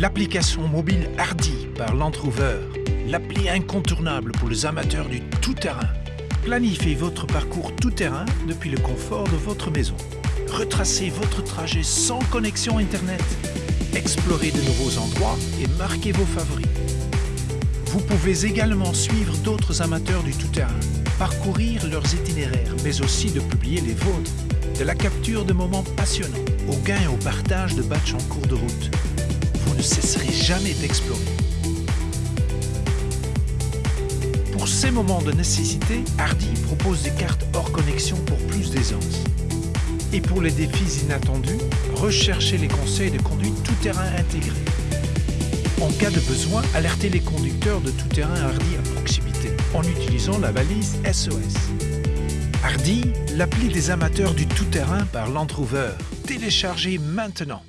L'application mobile Hardy par Land Rover, l'appli incontournable pour les amateurs du tout-terrain. Planifiez votre parcours tout-terrain depuis le confort de votre maison. Retracez votre trajet sans connexion Internet. Explorez de nouveaux endroits et marquez vos favoris. Vous pouvez également suivre d'autres amateurs du tout-terrain, parcourir leurs itinéraires, mais aussi de publier les vôtres. De la capture de moments passionnants, au gain et au partage de batchs en cours de route. Ne cesserez jamais d'explorer. Pour ces moments de nécessité, Hardy propose des cartes hors connexion pour plus d'aisance. Et pour les défis inattendus, recherchez les conseils de conduite tout-terrain intégrés. En cas de besoin, alertez les conducteurs de tout-terrain Hardy à proximité en utilisant la valise SOS. Hardy, l'appli des amateurs du tout-terrain par Land Rover. Téléchargez maintenant.